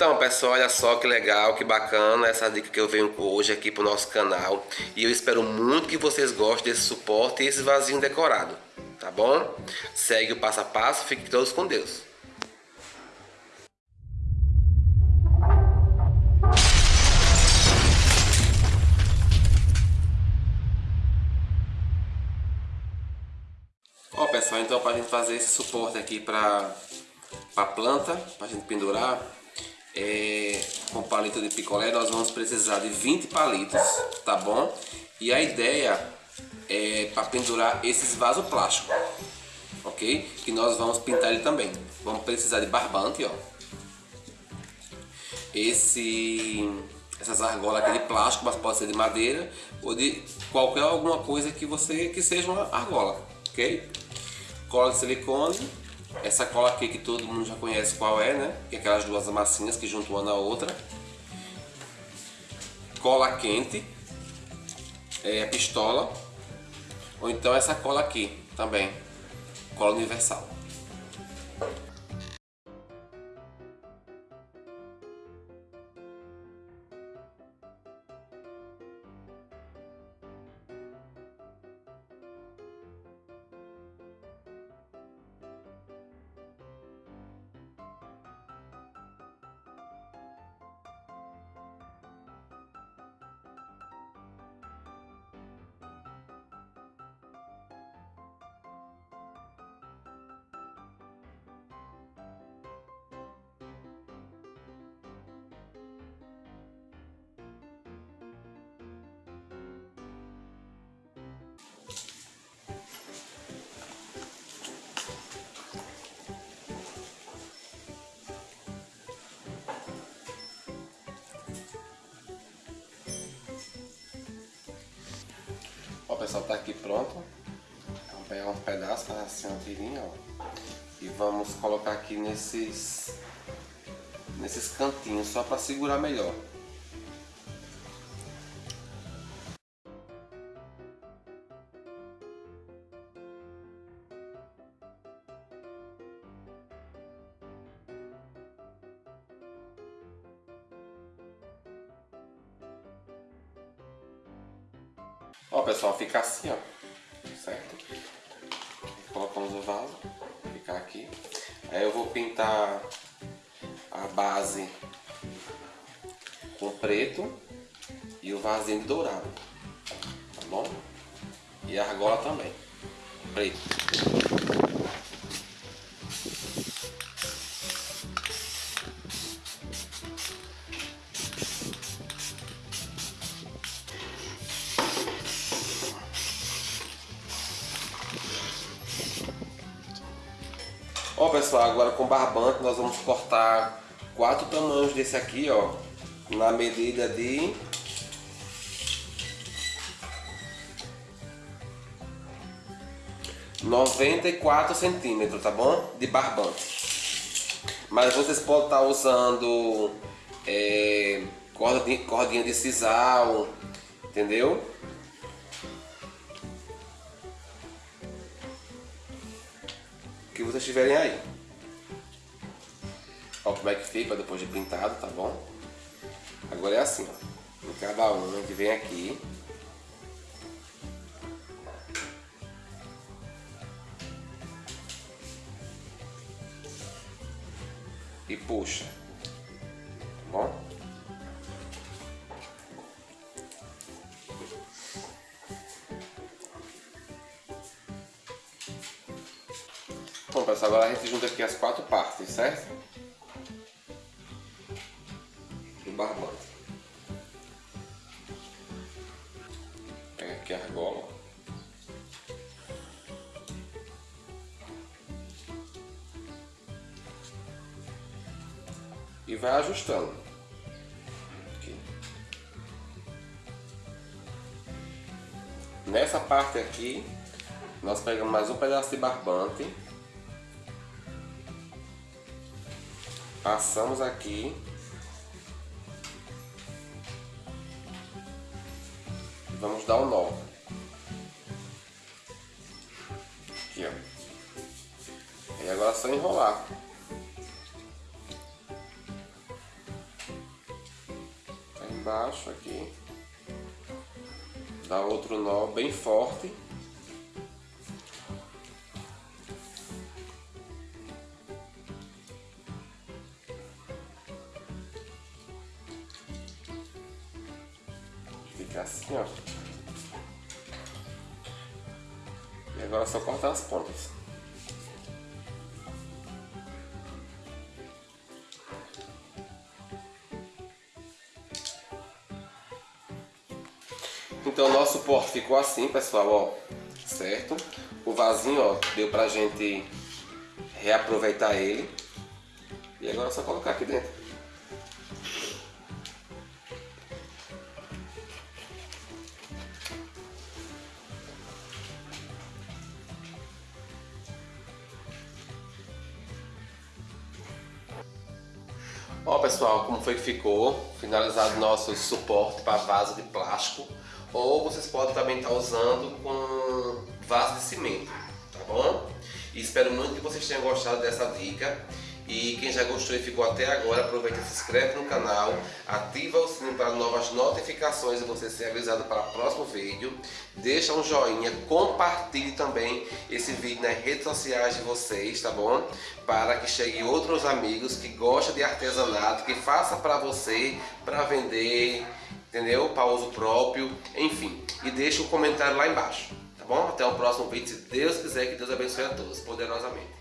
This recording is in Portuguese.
Então, pessoal, olha só que legal, que bacana essa dica que eu venho hoje aqui pro nosso canal. E eu espero muito que vocês gostem desse suporte e esse vasinho decorado, tá bom? Segue o passo a passo, fiquem todos com Deus. Ó pessoal, então para a gente fazer esse suporte aqui para a planta, para a gente pendurar, é, com palito de picolé nós vamos precisar de 20 palitos, tá bom? E a ideia é para pendurar esses vasos plásticos, ok? Que nós vamos pintar ele também. Vamos precisar de barbante, ó. Esse, essas argolas aqui de plástico, mas pode ser de madeira ou de qualquer alguma coisa que você que seja uma argola, ok? Cola de silicone essa cola aqui que todo mundo já conhece qual é, né? Que é aquelas duas massinhas que juntam uma na outra. Cola quente. É a pistola. Ou então essa cola aqui também. Cola universal. Pessoal, tá aqui pronto. Vamos pegar um pedaço, fazer assim uma tirinha, ó. E vamos colocar aqui nesses, nesses cantinhos, só para segurar melhor. Ó pessoal, fica assim ó, certo? Colocamos o vaso, ficar aqui. Aí eu vou pintar a base com preto e o vasinho dourado, tá bom? E a argola também, preto. Ó pessoal, agora com barbante nós vamos cortar quatro tamanhos desse aqui, ó, na medida de noventa e quatro centímetros, tá bom? De barbante. Mas vocês podem estar usando é, corda de, cordinha de sisal, entendeu? Que vocês tiverem aí. Ó como é que fica depois de pintado, tá bom? Agora é assim, ó. Em cada um a gente vem aqui. E puxa. Bom agora a gente junta aqui as quatro partes, certo? Do barbante. Pega aqui a argola. E vai ajustando. Aqui. Nessa parte aqui, nós pegamos mais um pedaço de barbante Passamos aqui. Vamos dar o um nó. Aqui, ó. E agora é só enrolar. embaixo aqui. Dá outro nó bem forte. Assim, ó. E agora é só cortar as pontas. Então o nosso suporte ficou assim, pessoal, ó, certo? O vasinho, ó, deu pra gente reaproveitar ele. E agora é só colocar aqui dentro. Ó pessoal, como foi que ficou? Finalizado nosso suporte para vaso de plástico ou vocês podem também estar usando com vaso de cimento, tá bom? E espero muito que vocês tenham gostado dessa dica e quem já gostou e ficou até agora, aproveita e se inscreve no canal, ativa o sininho para novas notificações e você ser avisado para o próximo vídeo. Deixa um joinha, compartilhe também esse vídeo nas redes sociais de vocês, tá bom? Para que chegue outros amigos que gostam de artesanato, que faça para você, para vender, entendeu? Para uso próprio, enfim. E deixa um comentário lá embaixo, tá bom? Até o próximo vídeo, se Deus quiser, que Deus abençoe a todos, poderosamente.